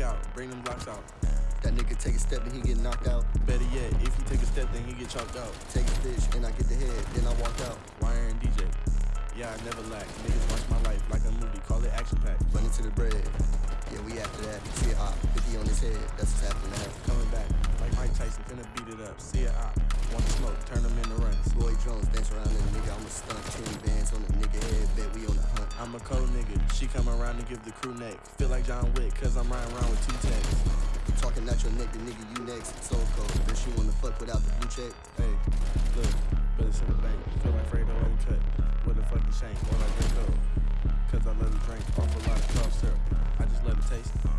out, bring them blocks out. That nigga take a step and he get knocked out. Better yet, if he take a step, then he get chalked out. Take a stitch and I get the head, then I walk out. Wire and DJ. Yeah, I never lack. Niggas watch my life like a movie, call it action pack. Run into the bread. Yeah, we after that. See a op, 50 on his head. That's what's happening now. Coming back, Mike Tyson, finna beat it up. See a op, want to smoke, turn them into runs. Boy Jones dance around in the nigga. I'm a stunt. 10 bands on the nigga head. Bet we on the hunt. I'm a cold nigga, she come around and give the crew neck. Feel like John Wick, cause I'm riding around with two tanks. Talking at your neck, the nigga you next. So cold. Bitch, you wanna fuck without the blue check? Hey, look, but it's in the bank. Feel like Fredo ain't cut with a fucking shank I drink cold. Cause I love to drink off a lot of cough syrup. I just love to taste it.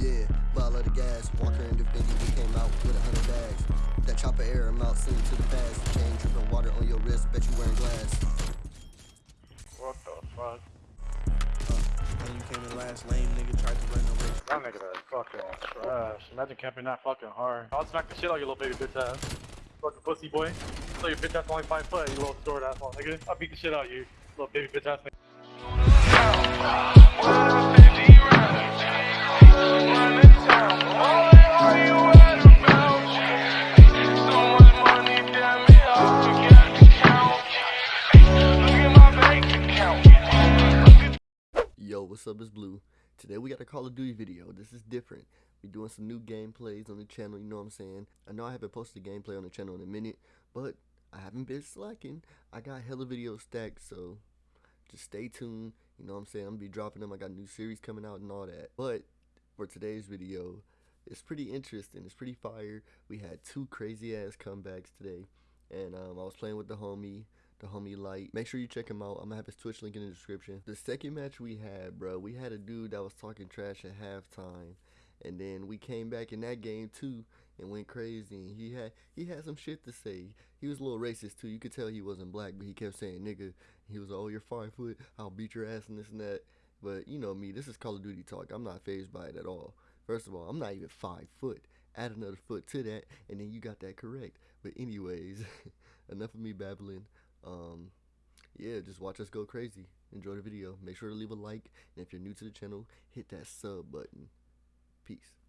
Yeah, bottle of the gas. Walker out with a hundred bags. That chopper air amount to the past. Chain dripping water on your wrist. Bet you wearing glass. What the fuck? Uh, when you came in last lame, nigga tried to run race. That nigga that fucking trash. Imagine camping that fucking hard. I'll smack the shit out of your little baby bitch ass. Fucking pussy boy. So your bitch ass only five foot, you little short ass nigga. I'll beat the shit out of you, little baby bitch ass nigga. Up? It's Blue. Today we got a Call of Duty video. This is different. We doing some new gameplays on the channel, you know what I'm saying? I know I haven't posted a gameplay on the channel in a minute, but I haven't been slacking. I got hella videos stacked, so just stay tuned. You know what I'm saying? I'm gonna be dropping them. I got a new series coming out and all that. But for today's video, it's pretty interesting. It's pretty fire. We had two crazy ass comebacks today. And um, I was playing with the homie the homie Light. Make sure you check him out. I'm gonna have his Twitch link in the description. The second match we had, bro, we had a dude that was talking trash at halftime, and then we came back in that game too and went crazy. And he had he had some shit to say. He was a little racist too. You could tell he wasn't black, but he kept saying nigga. He was oh you're five foot. I'll beat your ass and this and that. But you know me. This is Call of Duty talk. I'm not phased by it at all. First of all, I'm not even five foot. Add another foot to that, and then you got that correct. But anyways, enough of me babbling um yeah just watch us go crazy. Enjoy the video. Make sure to leave a like and if you're new to the channel hit that sub button. Peace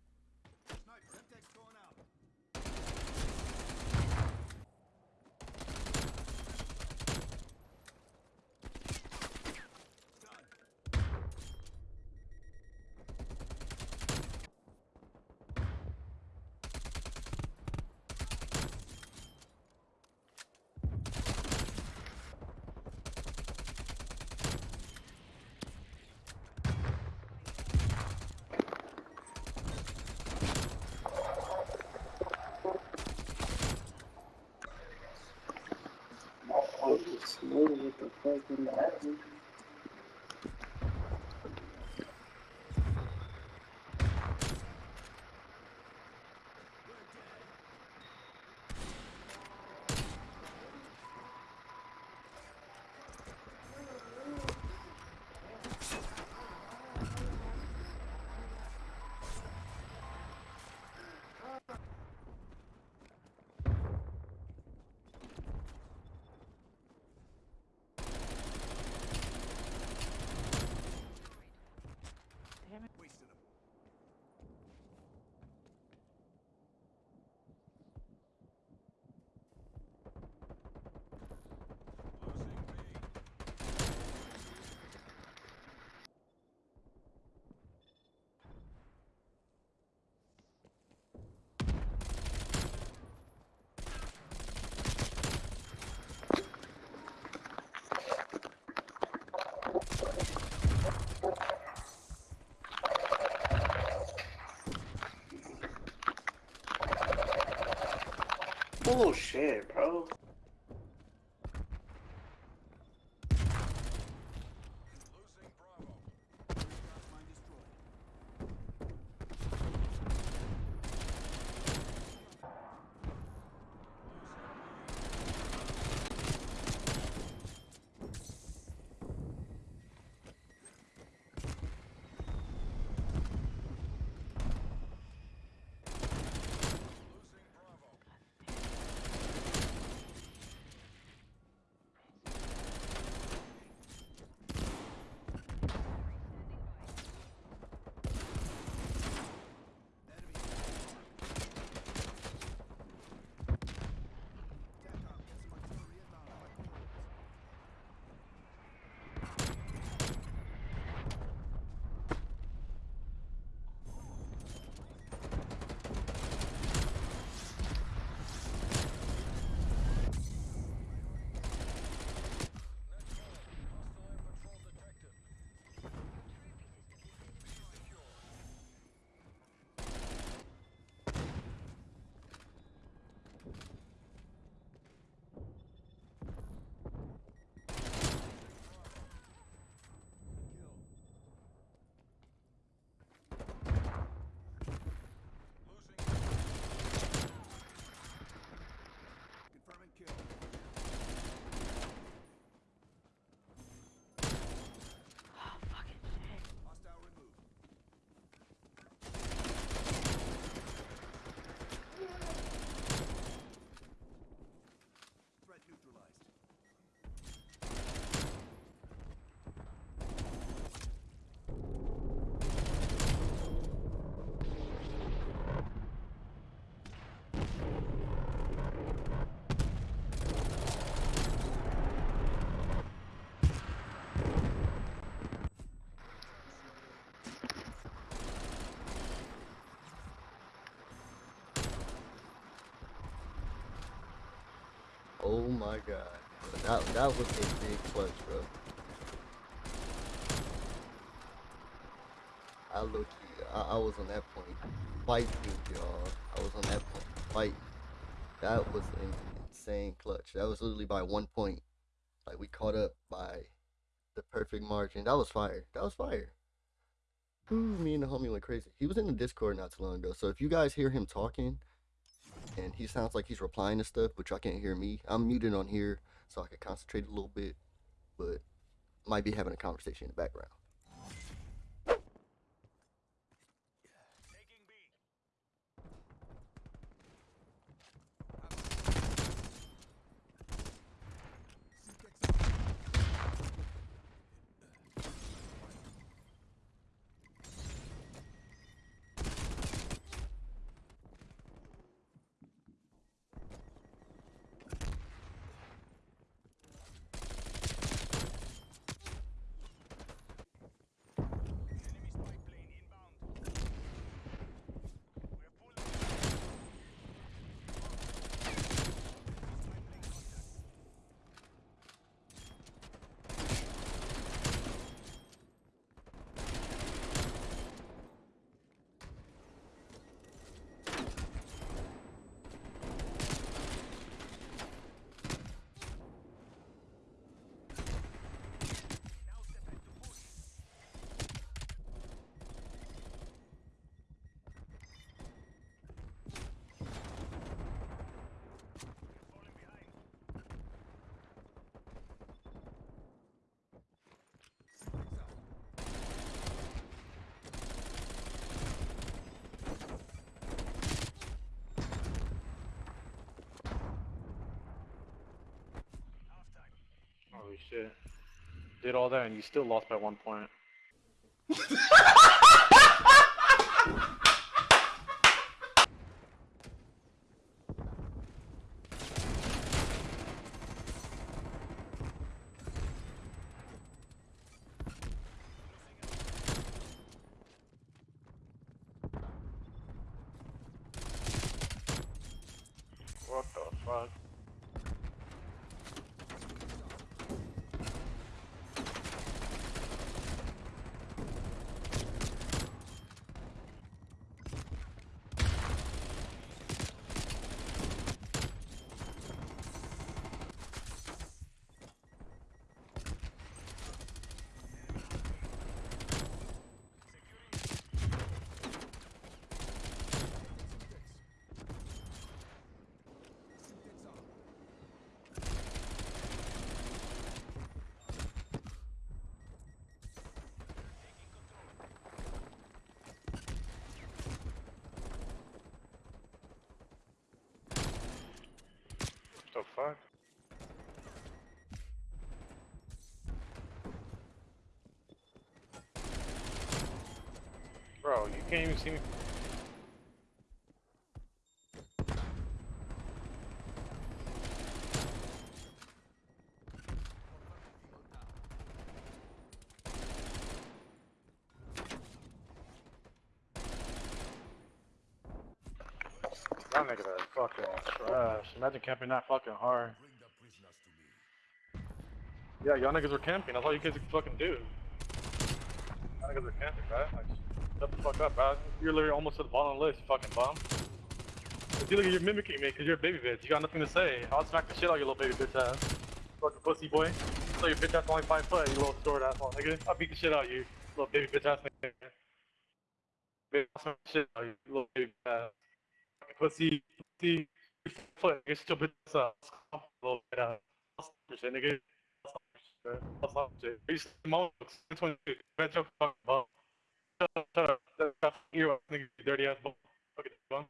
Bullshit, bro. Oh my god. That, that was a big clutch, bro. I look, I, I was on that point. Fight, y'all. I was on that point. Fight. That was an insane clutch. That was literally by one point. Like we caught up by the perfect margin. That was fire. That was fire. Ooh, me and the homie went crazy. He was in the Discord not too long ago. So if you guys hear him talking and he sounds like he's replying to stuff, but y'all can't hear me, I'm muted on here so I can concentrate a little bit. But might be having a conversation in the background. Shit. Did all that and you still lost by one point. What the fuck? the fuck? Bro, you can't even see me. That nigga that fucking trash. Imagine camping that fucking hard. Yeah, y'all niggas were camping. That's all you guys could fucking do. Y'all niggas were camping, right? Like, shut the fuck up, bro. You're literally almost at the bottom of the list, you fucking bum. I feel like you're mimicking me because you're a baby bitch. You got nothing to say. I'll smack the shit out of your little baby bitch ass. Fucking pussy boy. So your bitch ass only five foot, you little short asshole nigga. I'll beat the shit out of you, little baby bitch ass nigga. Bitch, I'll smack the shit out of you, little baby ass. Pussy, pussy, foot, get your bitch ass up. Little bit ass. I'll stop your shit, nigga. I'll stop your shit. I'll stop your shit. You small, 22, bitch, your fucking bum. Shut up, shut up. Shut up, you nigga, you dirty ass bum. Fucking bum.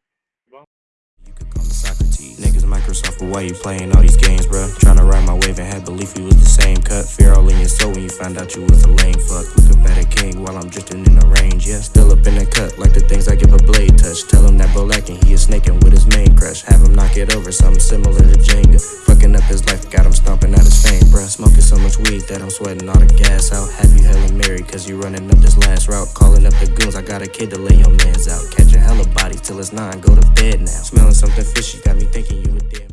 You could call me Socrates. Niggas Microsoft, but why you playing all these games, bruh? Tryna ride my wave and had belief we was the same cut. Fear all in your soul when you found out you was a lame fuck. Look up at a king while I'm drifting in the range, yeah. Still up in the cut, like the things I give a blade touch. Tell him that bro lacking, he is snaking with his main crush. Have him knock it over, something similar to Jenga. Fucking up his life, got him stomping out his fame, bruh. Smoking so much weed that I'm sweating all the gas out. Have you hella married, cause you running up this last route. Calling up the goons, I got a kid to lay your mans out. Catching hella bodies till it's nine, go to bed now. Smelling something fishy, got me thinking you a dead.